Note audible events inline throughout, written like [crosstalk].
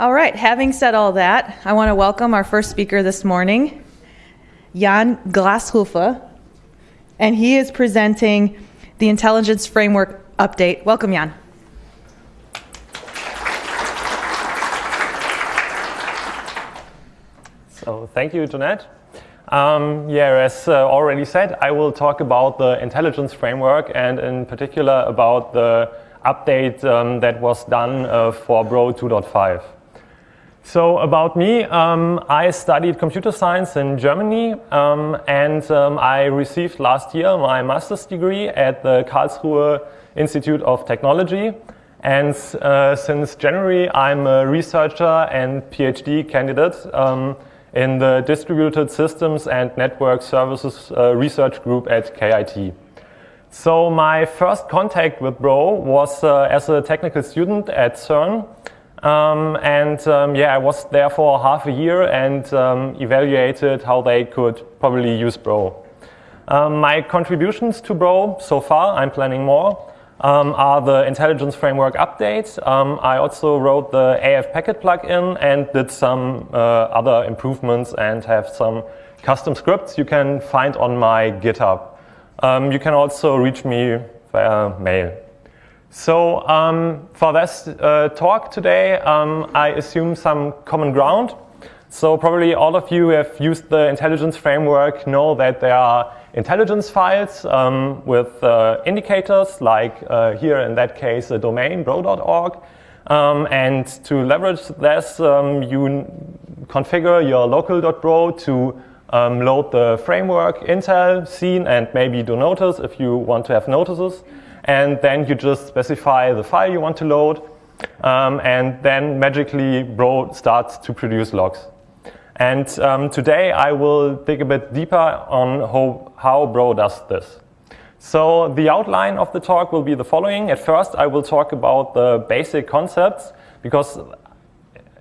All right, having said all that, I want to welcome our first speaker this morning, Jan Grashoefer, and he is presenting the Intelligence Framework update. Welcome, Jan. So thank you, Jeanette. Um, yeah, as uh, already said, I will talk about the intelligence framework and in particular about the update um, that was done uh, for Bro 2.5. So about me, um, I studied computer science in Germany um, and um, I received last year my master's degree at the Karlsruhe Institute of Technology. And uh, since January, I'm a researcher and PhD candidate um, in the Distributed Systems and Network Services uh, Research Group at KIT. So my first contact with Bro was uh, as a technical student at CERN. Um, and um, yeah, I was there for half a year and um, evaluated how they could probably use Bro. Um, my contributions to Bro so far, I'm planning more, um, are the intelligence framework updates. Um, I also wrote the AF packet plugin and did some uh, other improvements and have some custom scripts you can find on my GitHub. you can also reach me via mail. So um, for this uh, talk today, um, I assume some common ground. So probably all of you have used the intelligence framework know that there are intelligence files um, with uh, indicators, like uh, here in that case, a domain, bro.org. Um, and to leverage this, um, you configure your local.bro to um, load the framework, Intel, seen, and maybe do notice if you want to have notices and then you just specify the file you want to load, um, and then magically Bro starts to produce logs. And um, today I will dig a bit deeper on how, how Bro does this. So the outline of the talk will be the following. At first I will talk about the basic concepts because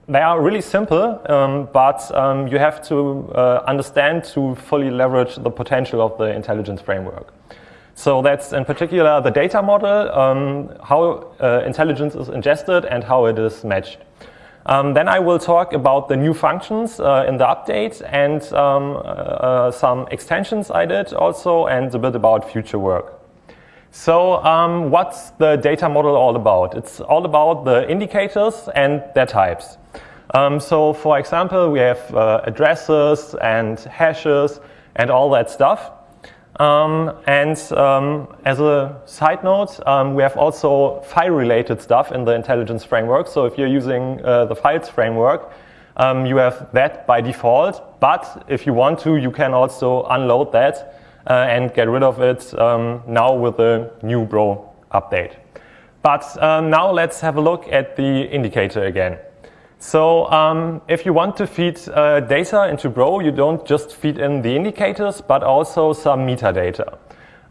they are really simple, um, but um, you have to uh, understand to fully leverage the potential of the intelligence framework. So that's in particular the data model, um, how uh, intelligence is ingested and how it is matched. Um, then I will talk about the new functions uh, in the update and um, uh, uh some extensions I did also and a bit about future work. So um, what's the data model all about? It's all about the indicators and their types. Um, so for example, we have uh, addresses and hashes and all that stuff. Um, and um, as a side note, um, we have also file-related stuff in the intelligence framework. So if you're using uh, the files framework, um, you have that by default. But if you want to, you can also unload that uh, and get rid of it um, now with the new Bro update. But um, now let's have a look at the indicator again. So um, if you want to feed uh, data into Bro, you don't just feed in the indicators, but also some metadata.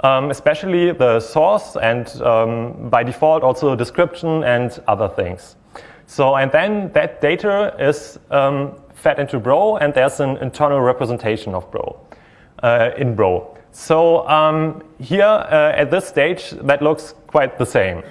Um, especially the source and um, by default also description and other things. So and then that data is um, fed into Bro and there's an internal representation of Bro uh, in Bro. So um, here uh, at this stage that looks quite the same.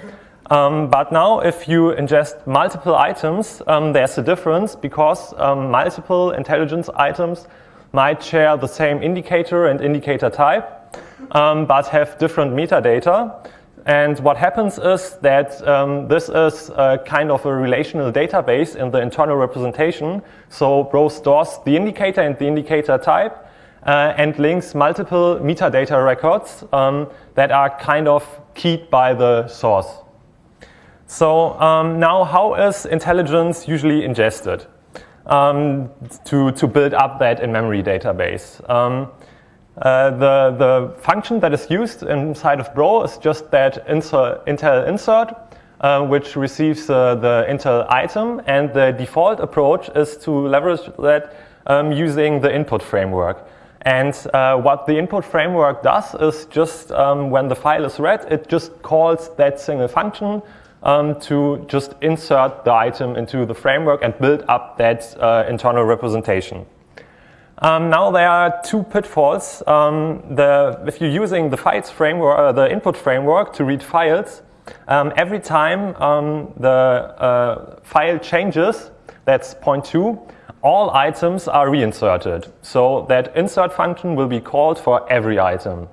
Um, but now if you ingest multiple items, um, there's a difference because um, multiple intelligence items might share the same indicator and indicator type, um, but have different metadata. And what happens is that um, this is kind of a relational database in the internal representation. So Bro stores the indicator and the indicator type uh, and links multiple metadata records um, that are kind of keyed by the source. So um, now how is intelligence usually ingested um, to, to build up that in-memory database? Um, uh, the, the function that is used inside of Bro is just that insert, Intel insert, uh, which receives uh, the Intel item, and the default approach is to leverage that um, using the input framework. And uh, what the input framework does is just um, when the file is read, it just calls that single function um, to just insert the item into the framework and build up that uh, internal representation. Um, now there are two pitfalls. Um, the, if you're using the files framework, uh, the input framework to read files, um, every time um, the uh, file changes, that's point two, all items are reinserted. So that insert function will be called for every item.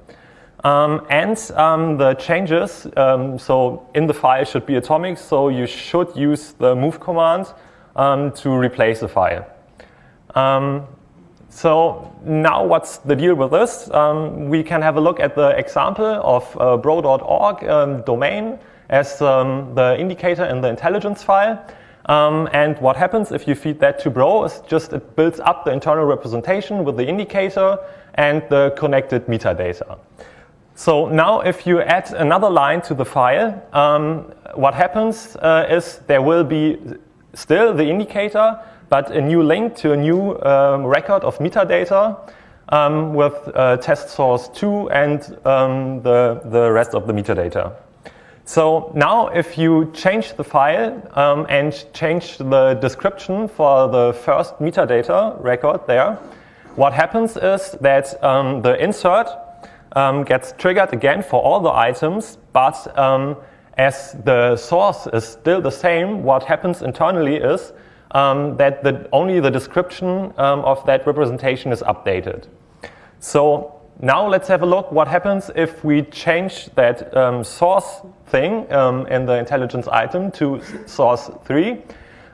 Um, and um, the changes, um, so in the file should be atomic, so you should use the move command um, to replace the file. Um, so now what's the deal with this? Um, we can have a look at the example of uh, bro.org domain as the indicator in the intelligence file. Um, and what happens if you feed that to Bro is just it builds up the internal representation with the indicator and the connected metadata. So now if you add another line to the file, um, what happens uh, is there will be still the indicator, but a new link to a new um, record of metadata um, with uh, test source 2 and um, the, the rest of the metadata. So now if you change the file um, and change the description for the first metadata record there, what happens is that um, the insert um, gets triggered again for all the items, but um, as the source is still the same, what happens internally is um, that the, only the description um, of that representation is updated. So now let's have a look what happens if we change that um, source thing um, in the intelligence item to source 3.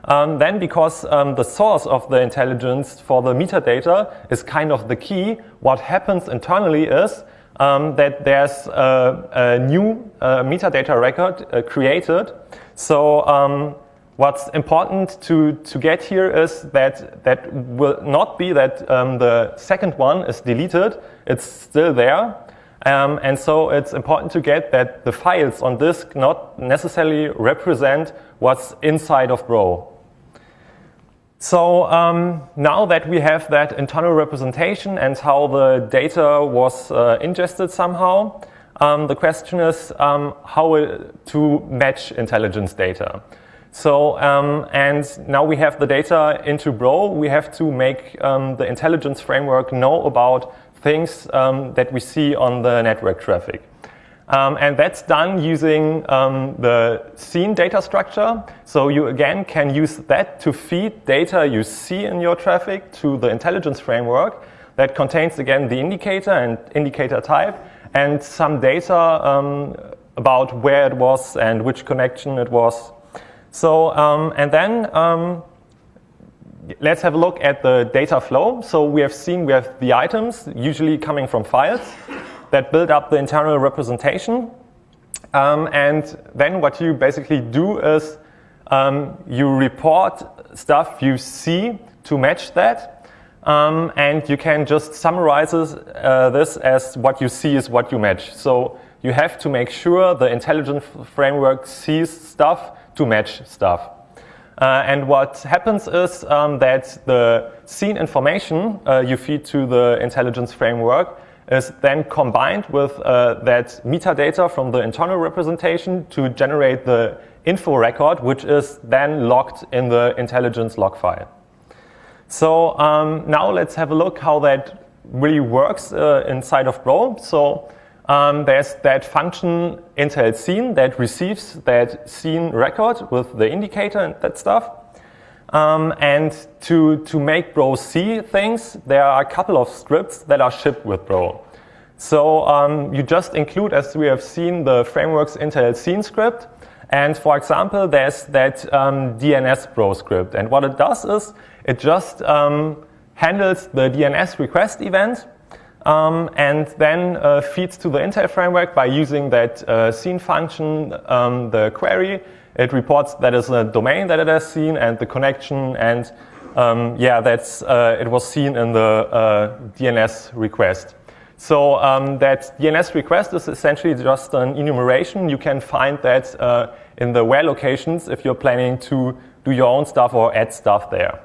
Um, then because um, the source of the intelligence for the metadata is kind of the key, what happens internally is um, that there's a, a new uh, metadata record uh, created. So um, What's important to, to get here is that that will not be that um, the second one is deleted, it's still there. Um, and so it's important to get that the files on disk not necessarily represent what's inside of Bro. So um, now that we have that internal representation and how the data was uh, ingested somehow, um, the question is um, how to match intelligence data. So, um, and now we have the data into Bro, we have to make um, the intelligence framework know about things um, that we see on the network traffic. Um, and that's done using um, the seen data structure. So you again can use that to feed data you see in your traffic to the intelligence framework that contains again the indicator and indicator type and some data um, about where it was and which connection it was so, um, and then um, let's have a look at the data flow. So we have seen we have the items, usually coming from files, that build up the internal representation. Um, and then what you basically do is um, you report stuff you see to match that. Um, and you can just summarize uh, this as what you see is what you match. So you have to make sure the intelligent framework sees stuff to match stuff. Uh, and what happens is um, that the seen information uh, you feed to the intelligence framework is then combined with uh, that metadata from the internal representation to generate the info record, which is then logged in the intelligence log file. So um, now let's have a look how that really works uh, inside of Bro. So um, there's that function Intel seen that receives that seen record with the indicator and that stuff. Um, and to, to make Bro see things, there are a couple of scripts that are shipped with Bro. So um, you just include, as we have seen, the framework's Intel seen script. And for example, there's that um, DNS Bro script. And what it does is it just um, handles the DNS request event um, and then uh, feeds to the Intel framework by using that uh, seen function, um, the query. It reports that is a domain that it has seen and the connection and um, yeah, that's, uh, it was seen in the uh, DNS request. So um, that DNS request is essentially just an enumeration. You can find that uh, in the where locations if you're planning to do your own stuff or add stuff there.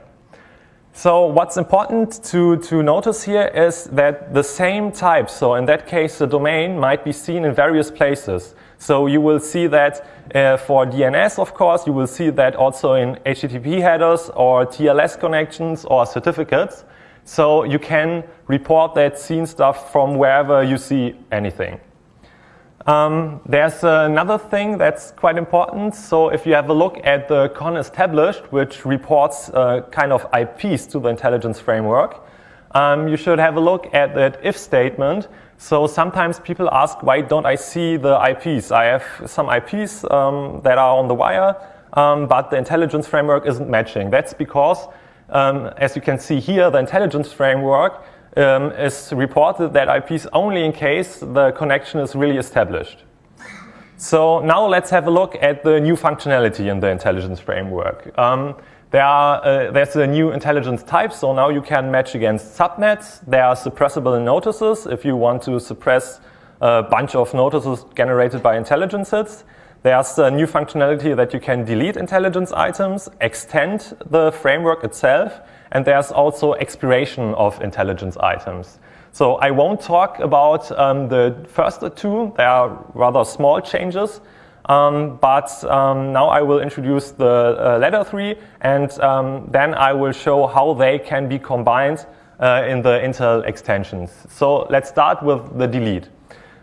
So what's important to, to notice here is that the same type, so in that case the domain might be seen in various places. So you will see that uh, for DNS, of course, you will see that also in HTTP headers or TLS connections or certificates. So you can report that seen stuff from wherever you see anything. Um, there's another thing that's quite important. So if you have a look at the conn established, which reports uh, kind of IPs to the intelligence framework, um, you should have a look at that if statement. So sometimes people ask, why don't I see the IPs? I have some IPs um, that are on the wire, um, but the intelligence framework isn't matching. That's because, um, as you can see here, the intelligence framework um, is reported that IPs only in case the connection is really established. So now let's have a look at the new functionality in the intelligence framework. There are, uh, there's a new intelligence type, so now you can match against subnets. There are suppressible notices if you want to suppress a bunch of notices generated by intelligence hits. There's a new functionality that you can delete intelligence items, extend the framework itself, and there's also expiration of intelligence items. So I won't talk about um, the first two. They are rather small changes. Um, but um, now I will introduce the uh, latter three, and um, then I will show how they can be combined uh, in the Intel extensions. So let's start with the delete.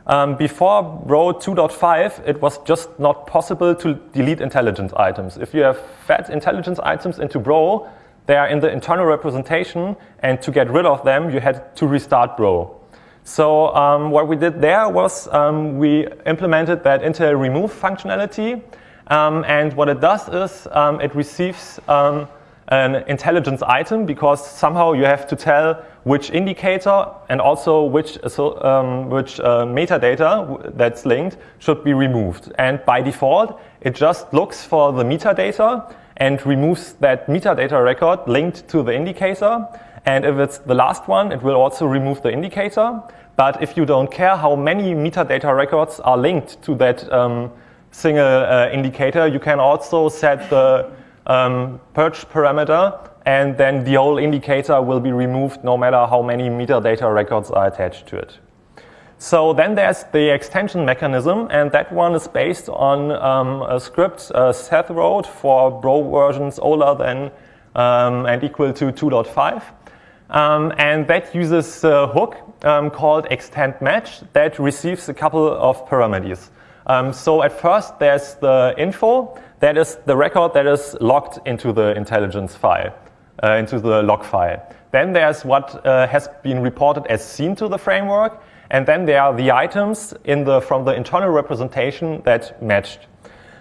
Um, before Bro 2.5, it was just not possible to delete intelligence items. If you have fed intelligence items into Bro, they are in the internal representation, and to get rid of them, you had to restart Bro. So um, what we did there was um, we implemented that Intel remove functionality, um, and what it does is um, it receives um, an intelligence item because somehow you have to tell which indicator and also which, um, which uh, metadata that's linked should be removed. And by default, it just looks for the metadata and removes that metadata record linked to the indicator. And if it's the last one, it will also remove the indicator. But if you don't care how many metadata records are linked to that um, single uh, indicator, you can also set the um, purge parameter and then the whole indicator will be removed no matter how many metadata records are attached to it. So then there's the extension mechanism, and that one is based on um, a script uh, Seth wrote for Bro versions older than um, and equal to 2.5. Um, and that uses a hook um, called extend match that receives a couple of parameters. Um, so at first there's the info, that is the record that is logged into the intelligence file, uh, into the log file. Then there's what uh, has been reported as seen to the framework, and then there are the items in the, from the internal representation that matched.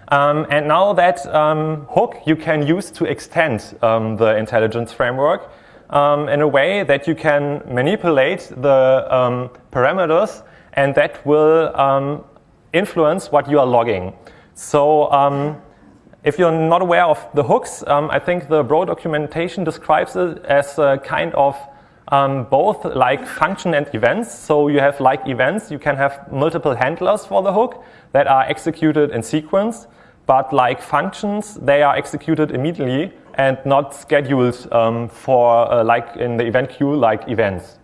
Um, and now that um, hook you can use to extend um, the intelligence framework um, in a way that you can manipulate the um, parameters and that will um, influence what you are logging. So if you're not aware of the hooks, I think the Bro documentation describes it as a kind of um, both like function and events. So you have like events, you can have multiple handlers for the hook that are executed in sequence, but like functions, they are executed immediately and not scheduled um, for uh, like in the event queue like events.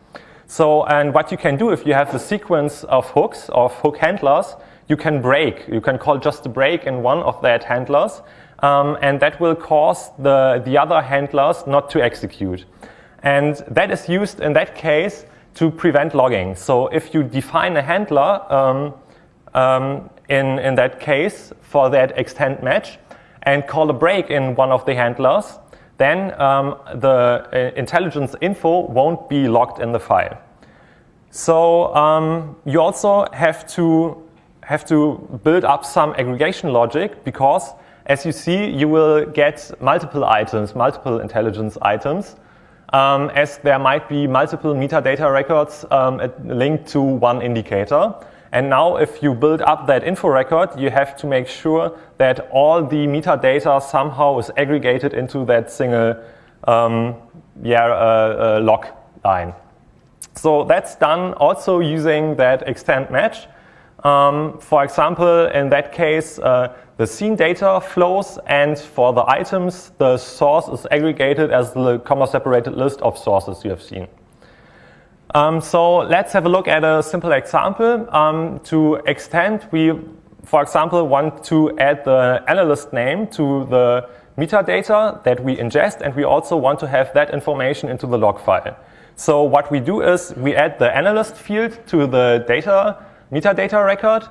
So, and what you can do if you have a sequence of hooks, of hook handlers, you can break. You can call just a break in one of that handlers, um, and that will cause the, the other handlers not to execute. And that is used in that case to prevent logging. So if you define a handler um, um, in, in that case for that extend match and call a break in one of the handlers, then um, the uh, intelligence info won't be logged in the file. So um, you also have to have to build up some aggregation logic because as you see, you will get multiple items, multiple intelligence items um, as there might be multiple metadata records um, linked to one indicator. And now if you build up that info record, you have to make sure that all the metadata somehow is aggregated into that single um, yeah, uh, uh, log line. So that's done also using that extend match. Um, for example, in that case, uh, the seen data flows, and for the items, the source is aggregated as the comma-separated list of sources you have seen. Um, so let's have a look at a simple example. Um, to extend, we, for example, want to add the analyst name to the metadata that we ingest, and we also want to have that information into the log file. So what we do is we add the analyst field to the data metadata record,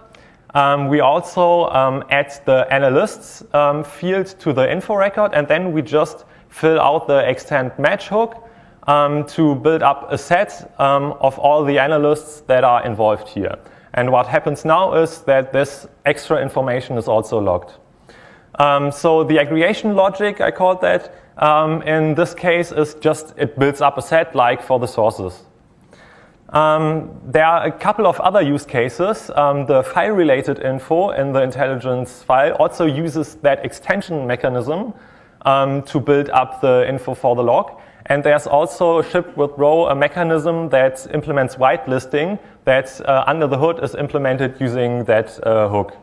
Um, we also um, add the analysts um, field to the info record, and then we just fill out the extend match hook um, to build up a set um, of all the analysts that are involved here. And what happens now is that this extra information is also logged. Um, so the aggregation logic, I called that, um, in this case is just it builds up a set like for the sources. Um, there are a couple of other use cases. Um, the file-related info in the intelligence file also uses that extension mechanism to build up the info for the log. And there's also shipped with Bro a mechanism that implements whitelisting that uh, under the hood is implemented using that uh, hook.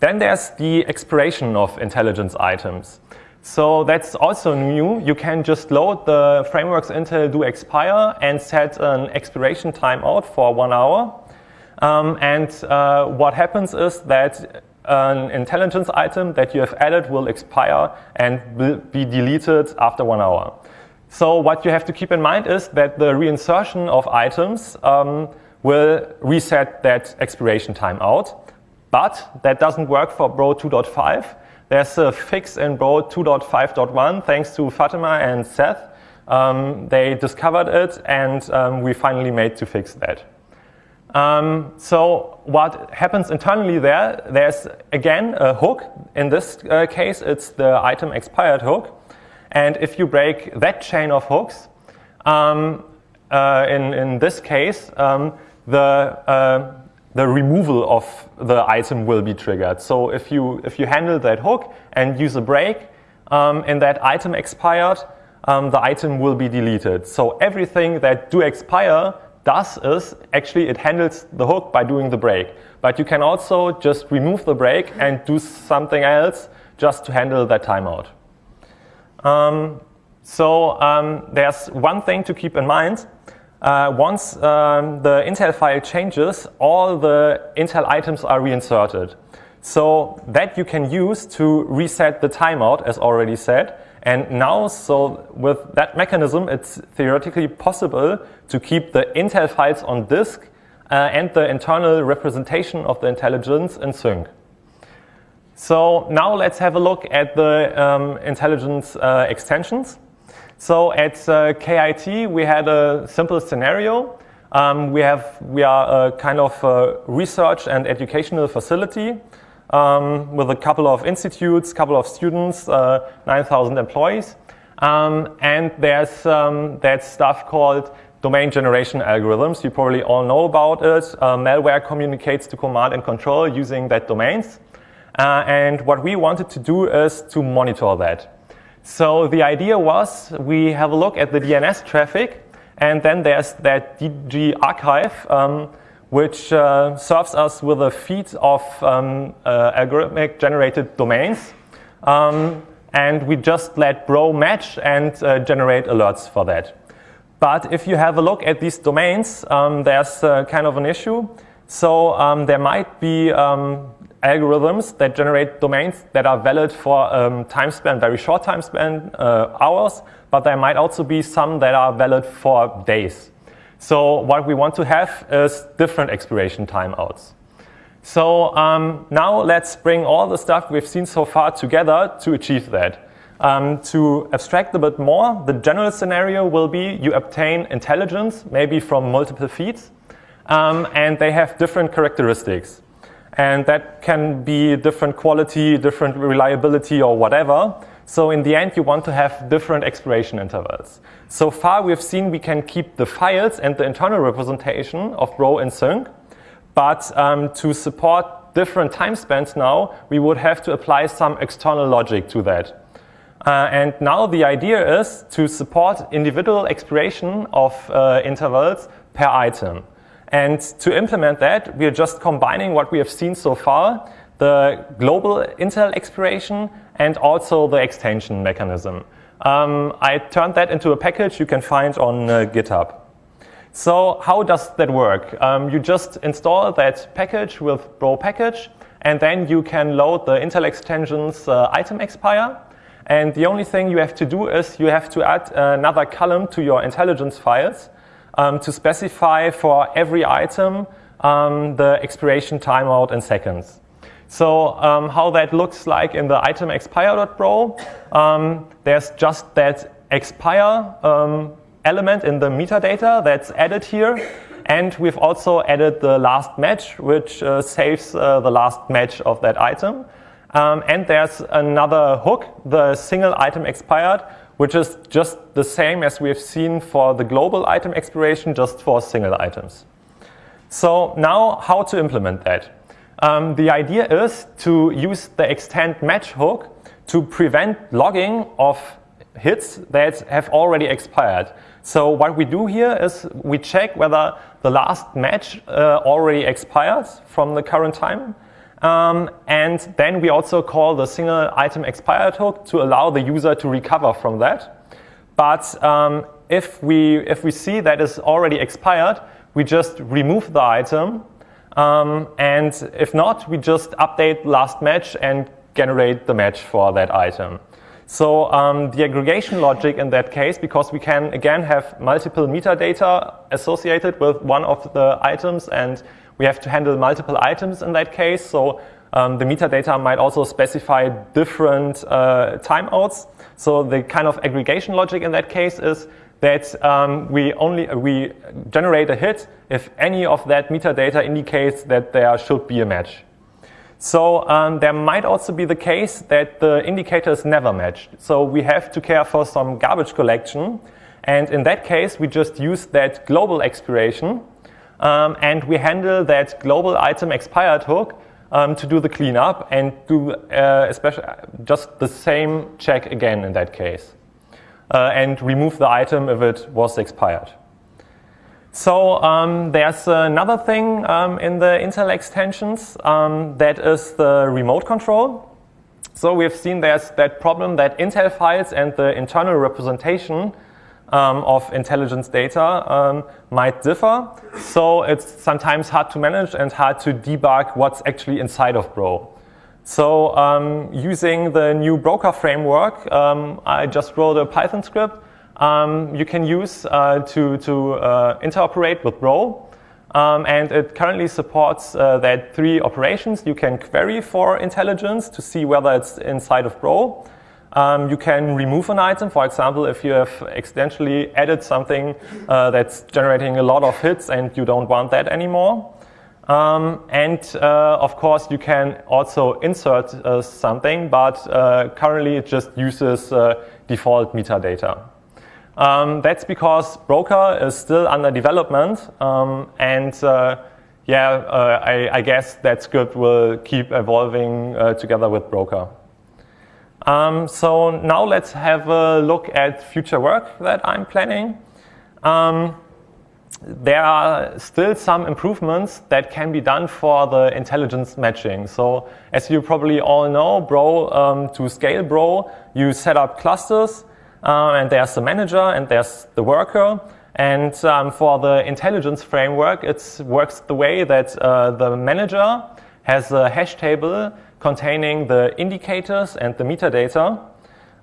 Then there's the expiration of intelligence items. So that's also new. You can just load the frameworks Intel do expire and set an expiration timeout for one hour. Um, and uh, what happens is that an intelligence item that you have added will expire and will be deleted after one hour. So what you have to keep in mind is that the reinsertion of items um, will reset that expiration timeout. But that doesn't work for Bro 2.5. There's a fix in Bro 2.5.1 thanks to Fatima and Seth. Um, they discovered it and um, we finally made to fix that. Um, so what happens internally there, there's again a hook. In this uh, case, it's the item expired hook. And if you break that chain of hooks, um, uh, in, in this case, um, the, uh, the removal of the item will be triggered. So if you, if you handle that hook and use a break um, and that item expired, um, the item will be deleted. So everything that do expire does is actually it handles the hook by doing the break. But you can also just remove the break and do something else just to handle that timeout. Um, so um, there's one thing to keep in mind. Uh, once um, the Intel file changes, all the Intel items are reinserted. So that you can use to reset the timeout, as already said. And now, so with that mechanism, it's theoretically possible to keep the Intel files on disk uh, and the internal representation of the intelligence in sync. So now let's have a look at the um, intelligence uh, extensions. So at uh, KIT, we had a simple scenario. Um, we, have, we are a kind of a research and educational facility um, with a couple of institutes, couple of students, uh, 9,000 employees. Um, and there's um, that stuff called domain generation algorithms. You probably all know about it. Uh, malware communicates to command and control using that domains. Uh, and what we wanted to do is to monitor that. So the idea was we have a look at the DNS traffic, and then there's that DGArchive, um, which uh, serves us with a feed of um, uh, algorithmic generated domains. Um, and we just let Bro match and uh, generate alerts for that. But if you have a look at these domains, um, there's uh, kind of an issue. So um, there might be um, algorithms that generate domains that are valid for um, time span, very short time span, uh, hours, but there might also be some that are valid for days. So what we want to have is different expiration timeouts. So um, now let's bring all the stuff we've seen so far together to achieve that. Um, to abstract a bit more, the general scenario will be you obtain intelligence, maybe from multiple feeds, um, and they have different characteristics. And that can be different quality, different reliability, or whatever. So in the end, you want to have different expiration intervals. So far, we've seen we can keep the files and the internal representation of Bro in sync. But um, to support different time spans now, we would have to apply some external logic to that. Uh, and now the idea is to support individual expiration of uh, intervals per item. And to implement that, we are just combining what we have seen so far, the global Intel expiration and also the extension mechanism. Um, I turned that into a package you can find on uh, GitHub. So how does that work? Um, you just install that package with Bro package, and then you can load the Intel extensions uh, item expire. And the only thing you have to do is you have to add another column to your intelligence files um, to specify for every item um, the expiration timeout in seconds. So um, how that looks like in the item expire.bro, um, there's just that expire um, element in the metadata that's added here. And we've also added the last match, which uh, saves uh, the last match of that item. Um, and there's another hook, the single item expired, which is just the same as we've seen for the global item expiration, just for single items. So now how to implement that? Um, the idea is to use the extend match hook to prevent logging of hits that have already expired. So what we do here is we check whether the last match uh, already expired from the current time. Um, and then we also call the single item expired hook to allow the user to recover from that. But um, if, we, if we see that is already expired, we just remove the item. Um, and if not, we just update last match and generate the match for that item. So um, the aggregation logic in that case, because we can again have multiple metadata associated with one of the items and we have to handle multiple items in that case. So um, the metadata might also specify different uh, timeouts. So the kind of aggregation logic in that case is that um, we only we generate a hit if any of that metadata indicates that there should be a match. So um, there might also be the case that the indicator is never matched. So we have to care for some garbage collection. And in that case, we just use that global expiration. Um, and we handle that global item expired hook um, to do the cleanup and do uh, especially just the same check again in that case. Uh, and remove the item if it was expired. So um, there's another thing um, in the Intel extensions um, that is the remote control. So we've seen there's that problem that Intel files and the internal representation um, of intelligence data um, might differ. So it's sometimes hard to manage and hard to debug what's actually inside of Bro. So um, using the new broker framework, I just wrote a Python script um, you can use uh, to, to uh, interoperate with Bro. Um, and it currently supports uh, that three operations. You can query for intelligence to see whether it's inside of Bro. Um, you can remove an item, for example, if you have accidentally added something uh, that's generating a lot of hits and you don't want that anymore. Um, and uh, of course, you can also insert uh, something, but currently it just uses default metadata. Um, that's because Broker is still under development, um, and uh, yeah, uh, I, I, guess that script will keep evolving uh, together with Broker. Um, so now let's have a look at future work that I'm planning. Um, there are still some improvements that can be done for the intelligence matching. So as you probably all know, Bro, um, to scale Bro, you set up clusters uh, and there's the manager and there's the worker. And um, for the intelligence framework, it works the way that uh, the manager has a hash table containing the indicators and the metadata.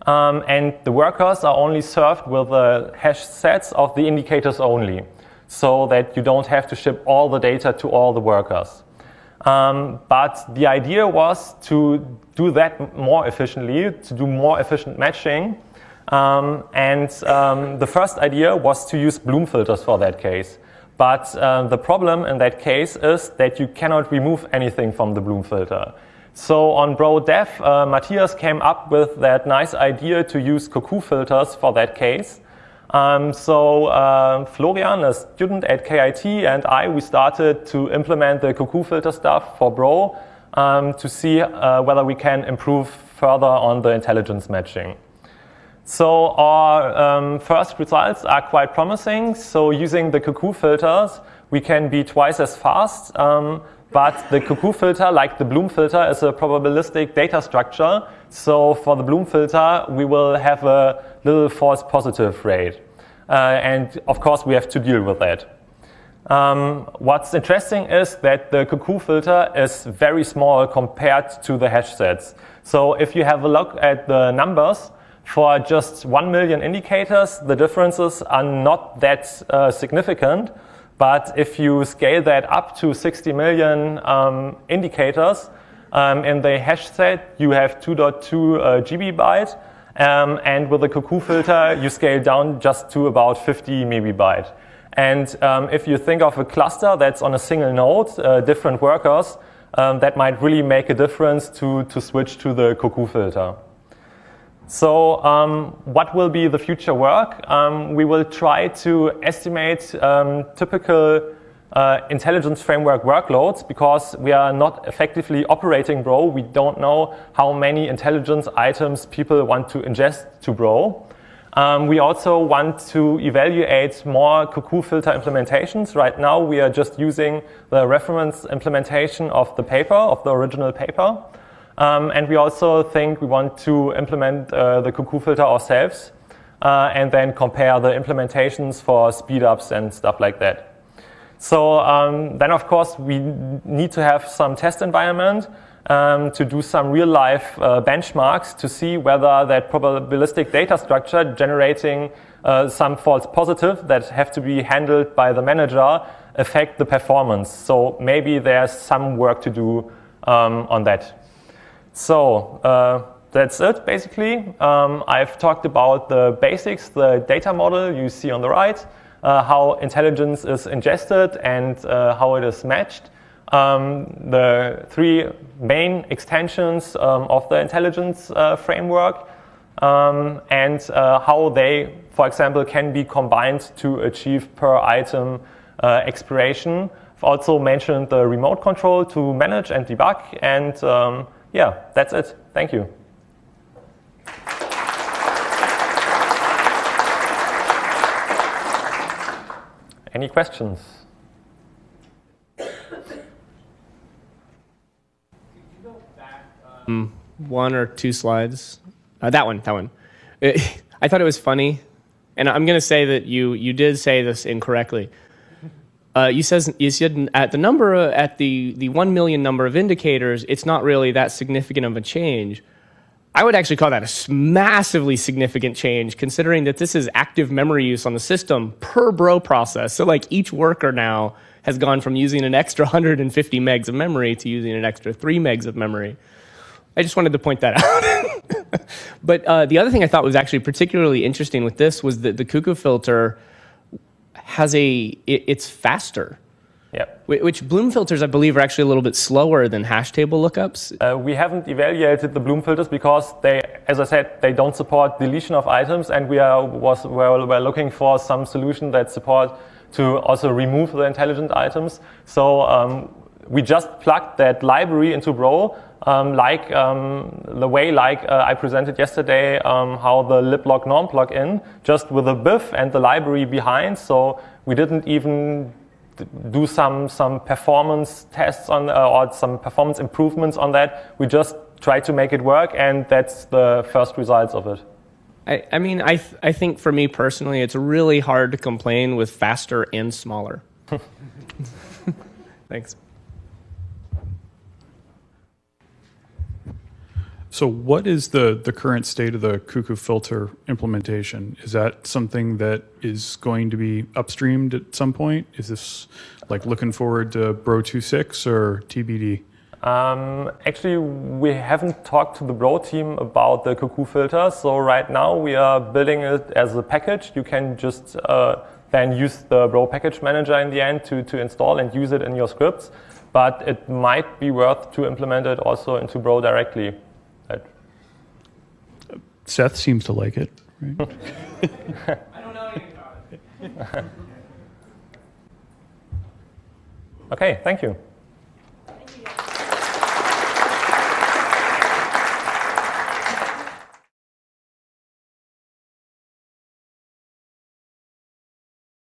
Um, and the workers are only served with the hash sets of the indicators only, so that you don't have to ship all the data to all the workers. Um, but the idea was to do that more efficiently, to do more efficient matching, um, and um, the first idea was to use Bloom filters for that case. But uh, the problem in that case is that you cannot remove anything from the Bloom filter. So on Bro Dev, uh, Matthias came up with that nice idea to use Cuckoo filters for that case. Um, so uh, Florian, a student at KIT, and I, we started to implement the Cuckoo filter stuff for Bro um, to see uh, whether we can improve further on the intelligence matching. So our um, first results are quite promising. So using the cuckoo filters, we can be twice as fast. Um, but the cuckoo filter, like the Bloom filter, is a probabilistic data structure. So for the Bloom filter, we will have a little false positive rate. Uh, and of course, we have to deal with that. Um, what's interesting is that the cuckoo filter is very small compared to the hash sets. So if you have a look at the numbers, for just 1 million indicators, the differences are not that uh, significant. But if you scale that up to 60 million um, indicators um, in the hash set, you have 2.2 uh, GB byte. Um, and with the cuckoo filter, you scale down just to about 50 megabyte. And um, if you think of a cluster that's on a single node, uh, different workers, um, that might really make a difference to, to switch to the cuckoo filter. So um, what will be the future work? Um, we will try to estimate um, typical uh, intelligence framework workloads because we are not effectively operating Bro. We don't know how many intelligence items people want to ingest to Bro. Um, we also want to evaluate more cuckoo filter implementations. Right now, we are just using the reference implementation of the paper, of the original paper. Um, and we also think we want to implement uh, the cuckoo filter ourselves uh, and then compare the implementations for speedups and stuff like that. So um, then, of course, we need to have some test environment um, to do some real-life uh, benchmarks to see whether that probabilistic data structure generating uh, some false positive that have to be handled by the manager affect the performance. So maybe there's some work to do um, on that. So uh, that's it, basically. Um, I've talked about the basics, the data model you see on the right, uh, how intelligence is ingested and uh, how it is matched um, the three main extensions um, of the intelligence uh, framework um, and uh, how they, for example, can be combined to achieve per item uh, expiration. I've also mentioned the remote control to manage and debug. And um, yeah, that's it. Thank you. Any questions? um, one or two slides. Uh, that one, that one. [laughs] I thought it was funny, and I'm going to say that you you did say this incorrectly. Uh, you says you said at the number uh, at the the one million number of indicators, it's not really that significant of a change. I would actually call that a massively significant change, considering that this is active memory use on the system per bro process. So like each worker now has gone from using an extra 150 megs of memory to using an extra three megs of memory. I just wanted to point that [laughs] out. but uh, the other thing I thought was actually particularly interesting with this was that the cuckoo filter has a it, it's faster. Yep. Which Bloom filters, I believe, are actually a little bit slower than hash table lookups. Uh, we haven't evaluated the Bloom filters because they, as I said, they don't support deletion of items, and we are was we're, we're looking for some solution that support to also remove the intelligent items. So um, we just plugged that library into Bro, um, like um, the way like uh, I presented yesterday um, how the liblognorm plugin, just with the BIF and the library behind. So we didn't even do some some performance tests on uh, or some performance improvements on that. We just tried to make it work, and that's the first results of it. I, I mean, I th I think for me personally, it's really hard to complain with faster and smaller. [laughs] Thanks. So what is the, the current state of the cuckoo filter implementation? Is that something that is going to be upstreamed at some point? Is this like looking forward to Bro 2.6 or TBD? Um, actually, we haven't talked to the Bro team about the cuckoo filter. So right now we are building it as a package. You can just uh, then use the Bro package manager in the end to, to install and use it in your scripts. But it might be worth to implement it also into Bro directly. Seth seems to like it. Right? I don't know anything about it. okay, thank you.